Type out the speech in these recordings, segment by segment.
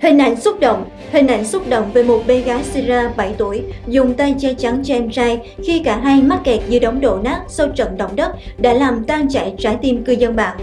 Hình ảnh xúc động, Hình ảnh xúc động về một bé gái Syria 7 tuổi, dùng tay che chắn cho em trai khi cả hai mắc kẹt dưới đống đổ nát sau trận động đất đã làm tan chảy trái tim cư dân mạng.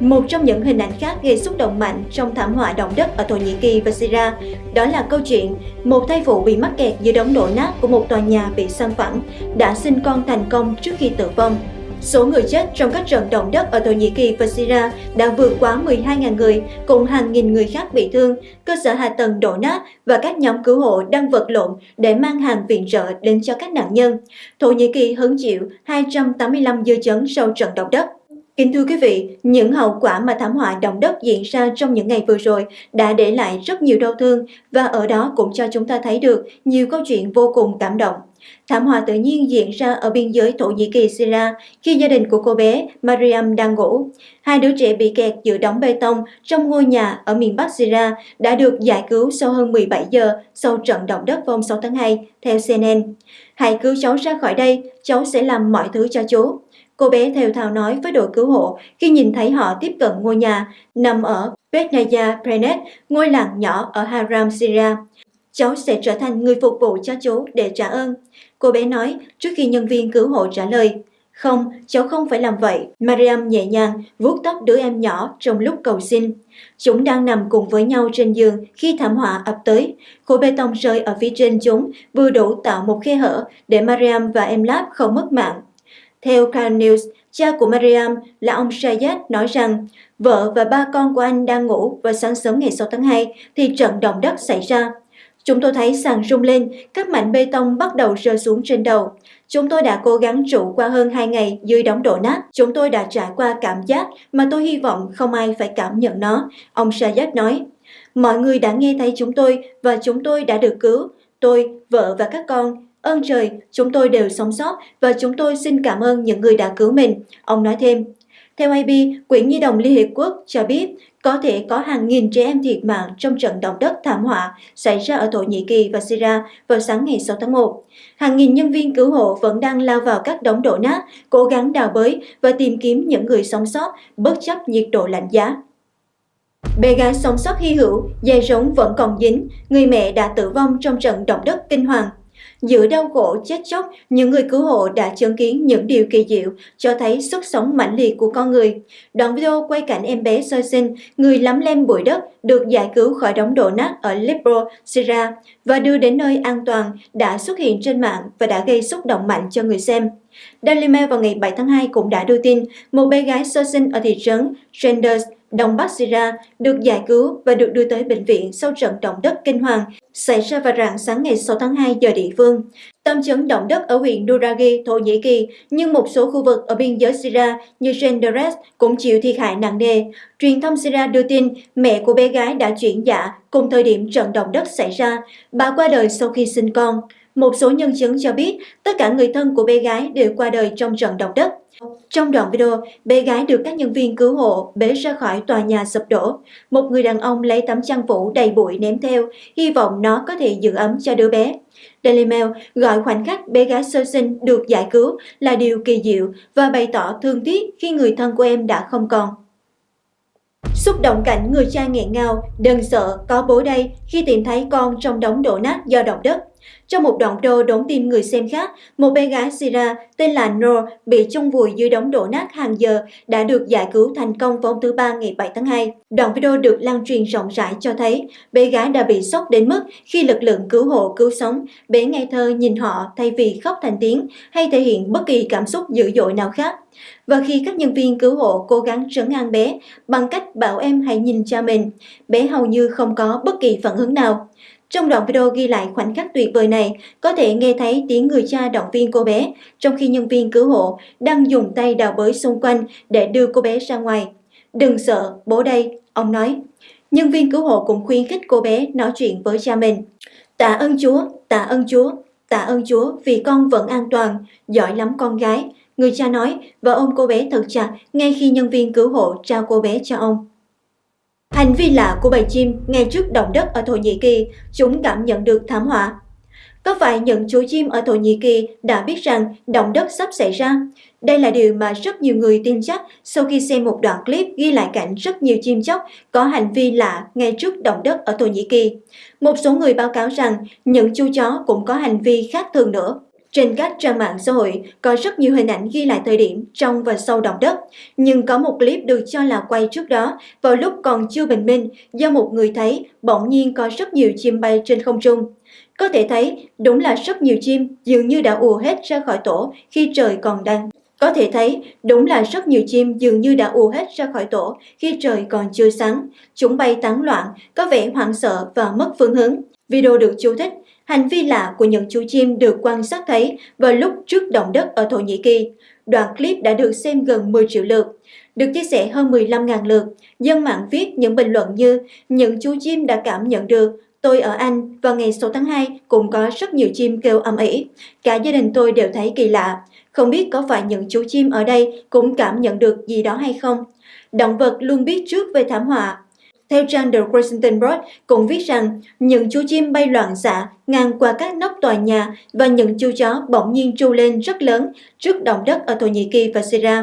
Một trong những hình ảnh khác gây xúc động mạnh trong thảm họa động đất ở Thổ Nhĩ Kỳ và Syria đó là câu chuyện một thai phụ bị mắc kẹt dưới đống đổ nát của một tòa nhà bị san phẳng đã sinh con thành công trước khi tử vong. Số người chết trong các trận động đất ở Thổ Nhĩ Kỳ và Syria đã vượt quá 12.000 người, cùng hàng nghìn người khác bị thương, cơ sở hạ tầng đổ nát và các nhóm cứu hộ đang vật lộn để mang hàng viện trợ đến cho các nạn nhân. Thổ Nhĩ Kỳ hứng chịu 285 dư chấn sau trận động đất. Kính thưa quý vị, những hậu quả mà thảm họa động đất diễn ra trong những ngày vừa rồi đã để lại rất nhiều đau thương và ở đó cũng cho chúng ta thấy được nhiều câu chuyện vô cùng cảm động. Thảm họa tự nhiên diễn ra ở biên giới Thổ Nhĩ Kỳ Syria khi gia đình của cô bé Mariam đang ngủ. Hai đứa trẻ bị kẹt giữa đóng bê tông trong ngôi nhà ở miền Bắc Syria đã được giải cứu sau hơn 17 giờ sau trận động đất hôm 6 tháng 2, theo CNN. Hãy cứu cháu ra khỏi đây, cháu sẽ làm mọi thứ cho chú. Cô bé theo thào nói với đội cứu hộ khi nhìn thấy họ tiếp cận ngôi nhà nằm ở Betnaya Prenet, ngôi làng nhỏ ở Haram, Syria. Cháu sẽ trở thành người phục vụ cho chú để trả ơn. Cô bé nói trước khi nhân viên cứu hộ trả lời. Không, cháu không phải làm vậy. Mariam nhẹ nhàng vuốt tóc đứa em nhỏ trong lúc cầu xin. Chúng đang nằm cùng với nhau trên giường khi thảm họa ập tới. Khối bê tông rơi ở phía trên chúng vừa đủ tạo một khe hở để Mariam và em Lab không mất mạng. Theo khan News, cha của Mariam là ông Shayad nói rằng vợ và ba con của anh đang ngủ và sáng sớm ngày 6 tháng 2 thì trận động đất xảy ra. Chúng tôi thấy sàn rung lên, các mảnh bê tông bắt đầu rơi xuống trên đầu. Chúng tôi đã cố gắng trụ qua hơn 2 ngày dưới đóng đổ nát. Chúng tôi đã trải qua cảm giác mà tôi hy vọng không ai phải cảm nhận nó, ông Sajak nói. Mọi người đã nghe thấy chúng tôi và chúng tôi đã được cứu. Tôi, vợ và các con. Ơn trời, chúng tôi đều sống sót và chúng tôi xin cảm ơn những người đã cứu mình, ông nói thêm. Theo IB, Quỹ Nhi đồng Liên Hiệp Quốc cho biết có thể có hàng nghìn trẻ em thiệt mạng trong trận động đất thảm họa xảy ra ở Thổ Nhĩ Kỳ và Syria vào sáng ngày 6 tháng 1. Hàng nghìn nhân viên cứu hộ vẫn đang lao vào các đống đổ nát, cố gắng đào bới và tìm kiếm những người sống sót bất chấp nhiệt độ lạnh giá. Bé gái sống sót hy hữu, dây rống vẫn còn dính, người mẹ đã tử vong trong trận động đất kinh hoàng Giữa đau khổ chết chóc, những người cứu hộ đã chứng kiến những điều kỳ diệu, cho thấy sức sống mãnh liệt của con người. Đoạn video quay cảnh em bé sơ sinh, người lắm lem bụi đất, được giải cứu khỏi đống đổ nát ở Aleppo, Syria và đưa đến nơi an toàn đã xuất hiện trên mạng và đã gây xúc động mạnh cho người xem. Daily Mail vào ngày 7 tháng 2 cũng đã đưa tin một bé gái sơ sinh ở thị trấn Renders Đông Bắc Syria được giải cứu và được đưa tới bệnh viện sau trận động đất kinh hoàng xảy ra vào rạng sáng ngày 6 tháng 2 giờ địa phương. Tâm chấn động đất ở huyện Duragi, Thổ Nhĩ Kỳ, nhưng một số khu vực ở biên giới Syria như Genderes cũng chịu thiệt hại nặng nề. Truyền thông Syria đưa tin mẹ của bé gái đã chuyển dạ cùng thời điểm trận động đất xảy ra. Bà qua đời sau khi sinh con. Một số nhân chứng cho biết tất cả người thân của bé gái đều qua đời trong trận động đất. Trong đoạn video, bé gái được các nhân viên cứu hộ bế ra khỏi tòa nhà sụp đổ. Một người đàn ông lấy tấm chăn phủ đầy bụi ném theo, hy vọng nó có thể giữ ấm cho đứa bé. Daily Mail gọi khoảnh khắc bé gái sơ sinh được giải cứu là điều kỳ diệu và bày tỏ thương tiếc khi người thân của em đã không còn. Xúc động cảnh người cha nghẹn ngào, đừng sợ, có bố đây khi tìm thấy con trong đống đổ nát do động đất. Trong một đoạn video đón tin người xem khác, một bé gái Syria tên là Noor bị chung vùi dưới đống đổ nát hàng giờ đã được giải cứu thành công vào hôm thứ Ba ngày 7 tháng 2. Đoạn video được lan truyền rộng rãi cho thấy bé gái đã bị sốc đến mức khi lực lượng cứu hộ cứu sống, bé ngây thơ nhìn họ thay vì khóc thành tiếng hay thể hiện bất kỳ cảm xúc dữ dội nào khác. Và khi các nhân viên cứu hộ cố gắng trấn an bé bằng cách bảo em hãy nhìn cha mình, bé hầu như không có bất kỳ phản ứng nào. Trong đoạn video ghi lại khoảnh khắc tuyệt vời này, có thể nghe thấy tiếng người cha động viên cô bé, trong khi nhân viên cứu hộ đang dùng tay đào bới xung quanh để đưa cô bé ra ngoài. Đừng sợ, bố đây, ông nói. Nhân viên cứu hộ cũng khuyến khích cô bé nói chuyện với cha mình. Tạ ơn Chúa, tạ ơn Chúa, tạ ơn Chúa vì con vẫn an toàn, giỏi lắm con gái. Người cha nói và ôm cô bé thật chặt ngay khi nhân viên cứu hộ trao cô bé cho ông. Hành vi lạ của bầy chim ngay trước động đất ở Thổ Nhĩ Kỳ, chúng cảm nhận được thảm họa. Có phải những chú chim ở Thổ Nhĩ Kỳ đã biết rằng động đất sắp xảy ra? Đây là điều mà rất nhiều người tin chắc sau khi xem một đoạn clip ghi lại cảnh rất nhiều chim chóc có hành vi lạ ngay trước động đất ở Thổ Nhĩ Kỳ. Một số người báo cáo rằng những chú chó cũng có hành vi khác thường nữa. Trên các trang mạng xã hội có rất nhiều hình ảnh ghi lại thời điểm trong và sau động đất, nhưng có một clip được cho là quay trước đó vào lúc còn chưa bình minh do một người thấy bỗng nhiên có rất nhiều chim bay trên không trung. Có thể thấy đúng là rất nhiều chim dường như đã ùa hết ra khỏi tổ khi trời còn đang. Có thể thấy đúng là rất nhiều chim dường như đã ùa hết ra khỏi tổ khi trời còn chưa sáng. Chúng bay tán loạn, có vẻ hoảng sợ và mất phương hướng. Video được chú thích Hành vi lạ của những chú chim được quan sát thấy vào lúc trước động đất ở Thổ Nhĩ Kỳ. Đoạn clip đã được xem gần 10 triệu lượt, được chia sẻ hơn 15.000 lượt. Dân mạng viết những bình luận như những chú chim đã cảm nhận được Tôi ở Anh vào ngày 6 tháng 2 cũng có rất nhiều chim kêu âm ỉ. Cả gia đình tôi đều thấy kỳ lạ. Không biết có phải những chú chim ở đây cũng cảm nhận được gì đó hay không? Động vật luôn biết trước về thảm họa. Theo trang The Washington Post, cũng viết rằng những chú chim bay loạn xạ, ngang qua các nóc tòa nhà và những chú chó bỗng nhiên tru lên rất lớn trước động đất ở Thổ Nhĩ Kỳ và Syria.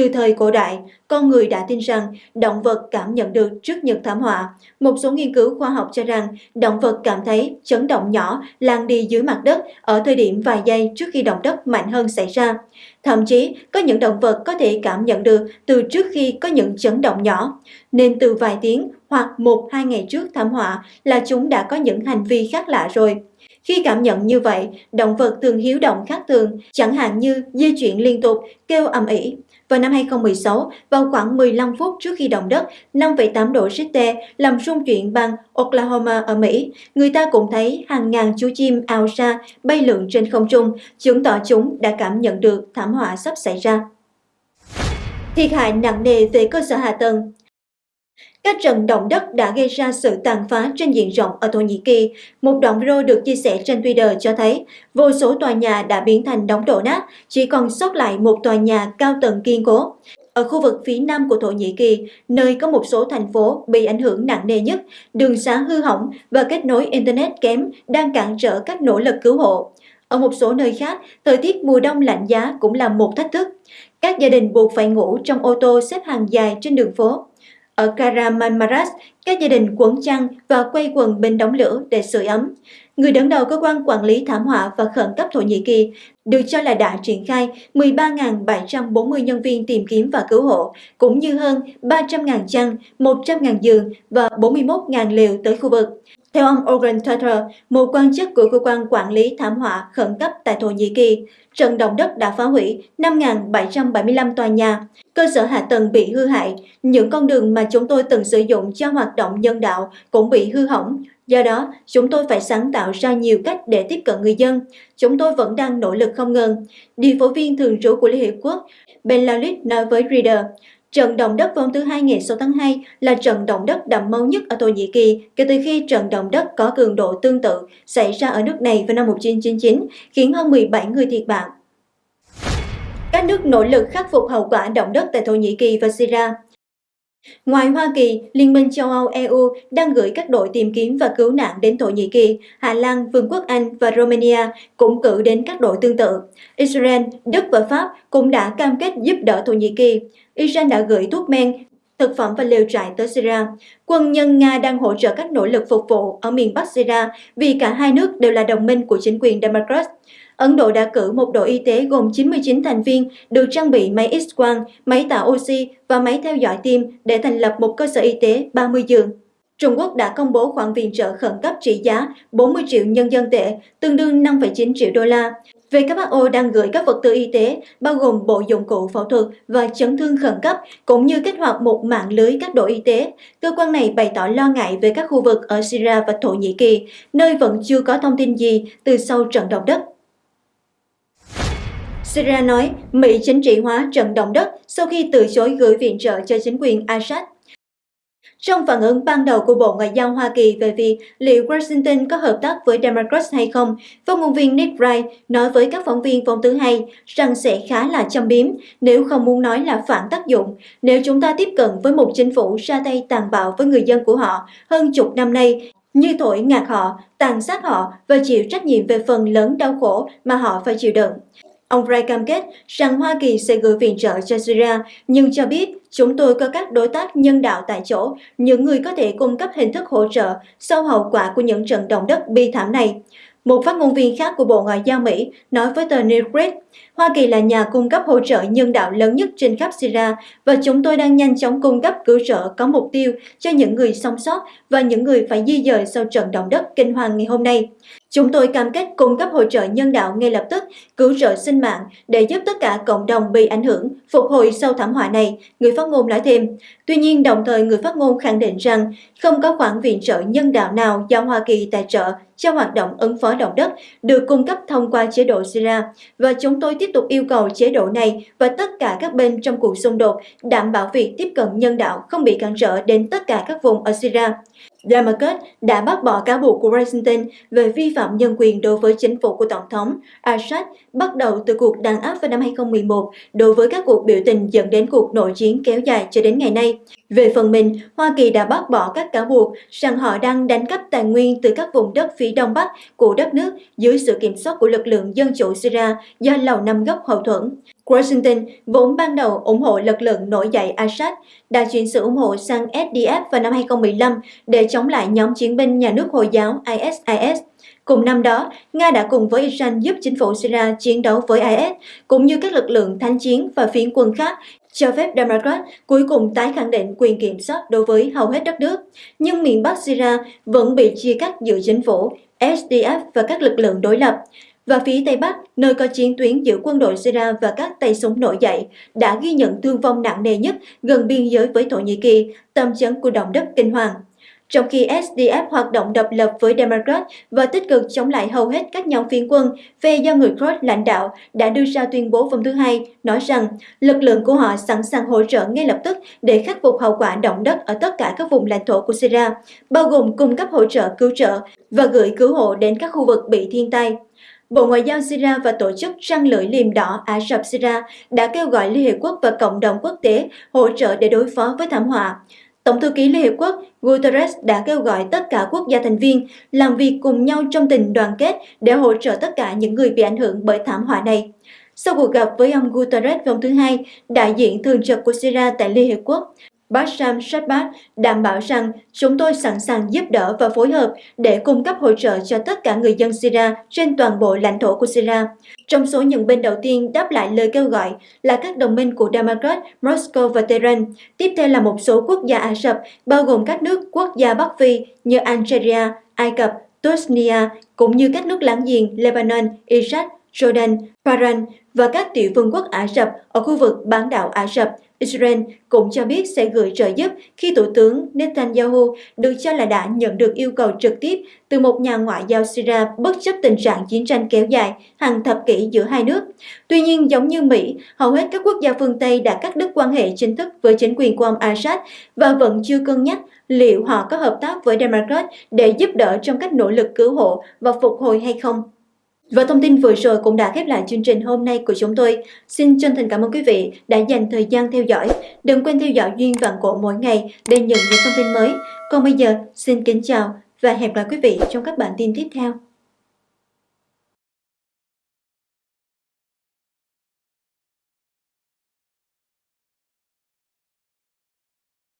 Từ thời cổ đại, con người đã tin rằng động vật cảm nhận được trước những thảm họa. Một số nghiên cứu khoa học cho rằng động vật cảm thấy chấn động nhỏ lan đi dưới mặt đất ở thời điểm vài giây trước khi động đất mạnh hơn xảy ra. Thậm chí, có những động vật có thể cảm nhận được từ trước khi có những chấn động nhỏ, nên từ vài tiếng hoặc một hai ngày trước thảm họa là chúng đã có những hành vi khác lạ rồi. Khi cảm nhận như vậy, động vật thường hiếu động khác thường, chẳng hạn như di chuyển liên tục, kêu ầm ĩ. Vào năm 2016, vào khoảng 15 phút trước khi động đất 5,8 độ Richter làm rung chuyển bang Oklahoma ở Mỹ, người ta cũng thấy hàng ngàn chú chim ao ra bay lượn trên không trung, chứng tỏ chúng đã cảm nhận được thảm họa sắp xảy ra. Thiệt hại nặng nề về cơ sở hạ tầng các trận động đất đã gây ra sự tàn phá trên diện rộng ở Thổ Nhĩ Kỳ. Một đoạn video được chia sẻ trên Twitter cho thấy vô số tòa nhà đã biến thành đống đổ nát, chỉ còn sót lại một tòa nhà cao tầng kiên cố. Ở khu vực phía nam của Thổ Nhĩ Kỳ, nơi có một số thành phố bị ảnh hưởng nặng nề nhất, đường xá hư hỏng và kết nối Internet kém đang cản trở các nỗ lực cứu hộ. Ở một số nơi khác, thời tiết mùa đông lạnh giá cũng là một thách thức. Các gia đình buộc phải ngủ trong ô tô xếp hàng dài trên đường phố. Ở Karamanmaras, các gia đình quấn chăn và quay quần bên đống lửa để sưởi ấm. Người đứng đầu cơ quan quản lý thảm họa và khẩn cấp Thổ Nhĩ Kỳ được cho là đã triển khai 13.740 nhân viên tìm kiếm và cứu hộ, cũng như hơn 300.000 chăn, 100.000 giường và 41.000 liều tới khu vực. Theo ông Oren Tutter, một quan chức của cơ quan quản lý thảm họa khẩn cấp tại Thổ Nhĩ Kỳ, trận động đất đã phá hủy 5.775 tòa nhà, cơ sở hạ tầng bị hư hại, những con đường mà chúng tôi từng sử dụng cho hoạt động nhân đạo cũng bị hư hỏng. Do đó, chúng tôi phải sáng tạo ra nhiều cách để tiếp cận người dân. Chúng tôi vẫn đang nỗ lực không ngừng. Điều phối viên thường trú của Liên Hiệp Quốc, Ben Lalit nói với Reader, Trận động đất vào thứ Hai ngày 6 tháng 2 là trận động đất đậm máu nhất ở Thổ Nhĩ Kỳ kể từ khi trận động đất có cường độ tương tự xảy ra ở nước này vào năm 1999, khiến hơn 17 người thiệt mạng. Các nước nỗ lực khắc phục hậu quả động đất tại Thổ Nhĩ Kỳ và Syria Ngoài Hoa Kỳ, Liên minh châu Âu EU đang gửi các đội tìm kiếm và cứu nạn đến Thổ Nhĩ Kỳ, Hà Lan, Vương quốc Anh và Romania cũng cử đến các đội tương tự. Israel, Đức và Pháp cũng đã cam kết giúp đỡ Thổ Nhĩ Kỳ. Israel đã gửi thuốc men, thực phẩm và lều trại tới Syria. Quân nhân Nga đang hỗ trợ các nỗ lực phục vụ ở miền Bắc Syria vì cả hai nước đều là đồng minh của chính quyền Democrat. Ấn Độ đã cử một đội y tế gồm 99 thành viên được trang bị máy X-quang, máy tạo oxy và máy theo dõi tim để thành lập một cơ sở y tế 30 giường. Trung Quốc đã công bố khoản viện trợ khẩn cấp trị giá 40 triệu nhân dân tệ, tương đương 5,9 triệu đô la. WHO đang gửi các vật tư y tế, bao gồm bộ dụng cụ phẫu thuật và chấn thương khẩn cấp, cũng như kích hoạt một mạng lưới các đội y tế. Cơ quan này bày tỏ lo ngại về các khu vực ở Syria và Thổ Nhĩ Kỳ, nơi vẫn chưa có thông tin gì từ sau trận động đất. Syria nói Mỹ chính trị hóa trận động đất sau khi từ chối gửi viện trợ cho chính quyền Assad. Trong phản ứng ban đầu của Bộ Ngoại giao Hoa Kỳ về việc liệu Washington có hợp tác với Democrats hay không, phát ngôn viên Nick Wright nói với các phóng viên phóng thứ hai rằng sẽ khá là châm biếm, nếu không muốn nói là phản tác dụng, nếu chúng ta tiếp cận với một chính phủ ra tay tàn bạo với người dân của họ hơn chục năm nay như thổi ngạt họ, tàn sát họ và chịu trách nhiệm về phần lớn đau khổ mà họ phải chịu đựng. Ông Ray cam kết rằng Hoa Kỳ sẽ gửi viện trợ cho Syria, nhưng cho biết chúng tôi có các đối tác nhân đạo tại chỗ, những người có thể cung cấp hình thức hỗ trợ sau hậu quả của những trận động đất bi thảm này. Một phát ngôn viên khác của Bộ Ngoại giao Mỹ nói với tờ New York, Hoa Kỳ là nhà cung cấp hỗ trợ nhân đạo lớn nhất trên khắp Syria và chúng tôi đang nhanh chóng cung cấp cứu trợ có mục tiêu cho những người sống sót và những người phải di dời sau trận động đất kinh hoàng ngày hôm nay. Chúng tôi cam kết cung cấp hỗ trợ nhân đạo ngay lập tức, cứu trợ sinh mạng để giúp tất cả cộng đồng bị ảnh hưởng phục hồi sau thảm họa này, người phát ngôn nói thêm. Tuy nhiên, đồng thời người phát ngôn khẳng định rằng không có khoản viện trợ nhân đạo nào do Hoa Kỳ tài trợ cho hoạt động ứng phó động đất được cung cấp thông qua chế độ Syria và chúng tôi tiếp tục yêu cầu chế độ này và tất cả các bên trong cuộc xung đột đảm bảo việc tiếp cận nhân đạo không bị cản trở đến tất cả các vùng ở Syria. Damascus đã bác bỏ cáo buộc của Washington về vi phạm nhân quyền đối với chính phủ của Tổng thống Assad bắt đầu từ cuộc đàn áp vào năm 2011 đối với các cuộc biểu tình dẫn đến cuộc nội chiến kéo dài cho đến ngày nay. Về phần mình, Hoa Kỳ đã bác bỏ các cáo buộc rằng họ đang đánh cắp tài nguyên từ các vùng đất phía đông bắc của đất nước dưới sự kiểm soát của lực lượng dân chủ Syria do Lầu Năm Góc hậu thuẫn. Washington vốn ban đầu ủng hộ lực lượng nổi dậy Assad, đã chuyển sự ủng hộ sang SDF vào năm 2015 để chống lại nhóm chiến binh nhà nước Hồi giáo ISIS. Cùng năm đó, Nga đã cùng với Iran giúp chính phủ Syria chiến đấu với IS, cũng như các lực lượng thanh chiến và phiến quân khác, cho phép Democrat cuối cùng tái khẳng định quyền kiểm soát đối với hầu hết đất nước. Nhưng miền Bắc Syria vẫn bị chia cắt giữa chính phủ, SDF và các lực lượng đối lập và phía Tây Bắc, nơi có chiến tuyến giữa quân đội Syria và các tay súng nổi dậy, đã ghi nhận thương vong nặng nề nhất gần biên giới với Thổ Nhĩ Kỳ, tâm chấn của động đất kinh hoàng. Trong khi SDF hoạt động độc lập với Democrat và tích cực chống lại hầu hết các nhóm phiến quân, phe do người Kurd lãnh đạo đã đưa ra tuyên bố hôm thứ Hai, nói rằng lực lượng của họ sẵn sàng hỗ trợ ngay lập tức để khắc phục hậu quả động đất ở tất cả các vùng lãnh thổ của Syria, bao gồm cung cấp hỗ trợ cứu trợ và gửi cứu hộ đến các khu vực bị thiên tai. Bộ Ngoại giao Syria và Tổ chức Trăng lưỡi liềm đỏ Ả Rập Syria đã kêu gọi Liên Hiệp Quốc và cộng đồng quốc tế hỗ trợ để đối phó với thảm họa. Tổng thư ký Liên Hiệp Quốc Guterres đã kêu gọi tất cả quốc gia thành viên làm việc cùng nhau trong tình đoàn kết để hỗ trợ tất cả những người bị ảnh hưởng bởi thảm họa này. Sau cuộc gặp với ông Guterres vào thứ Hai, đại diện thường trực của Syria tại Liên Hiệp Quốc Basham Shatbat đảm bảo rằng chúng tôi sẵn sàng giúp đỡ và phối hợp để cung cấp hỗ trợ cho tất cả người dân Syria trên toàn bộ lãnh thổ của Syria. Trong số những bên đầu tiên đáp lại lời kêu gọi là các đồng minh của Damascus, Moscow và Tehran. Tiếp theo là một số quốc gia Ả Rập, bao gồm các nước quốc gia Bắc Phi như Algeria, Ai Cập, Tunisia, cũng như các nước láng giềng Lebanon, Iraq, Jordan, Bahrain và các tiểu vương quốc Ả Rập ở khu vực bán đảo Ả Rập, Israel cũng cho biết sẽ gửi trợ giúp khi Thủ tướng Netanyahu được cho là đã nhận được yêu cầu trực tiếp từ một nhà ngoại giao Syria bất chấp tình trạng chiến tranh kéo dài hàng thập kỷ giữa hai nước. Tuy nhiên, giống như Mỹ, hầu hết các quốc gia phương Tây đã cắt đứt quan hệ chính thức với chính quyền của ông Assad và vẫn chưa cân nhắc liệu họ có hợp tác với Democrat để giúp đỡ trong các nỗ lực cứu hộ và phục hồi hay không. Và thông tin vừa rồi cũng đã khép lại chương trình hôm nay của chúng tôi. Xin chân thành cảm ơn quý vị đã dành thời gian theo dõi. Đừng quên theo dõi Duyên Vạn Cổ mỗi ngày để nhận những thông tin mới. Còn bây giờ, xin kính chào và hẹn gặp lại quý vị trong các bản tin tiếp theo.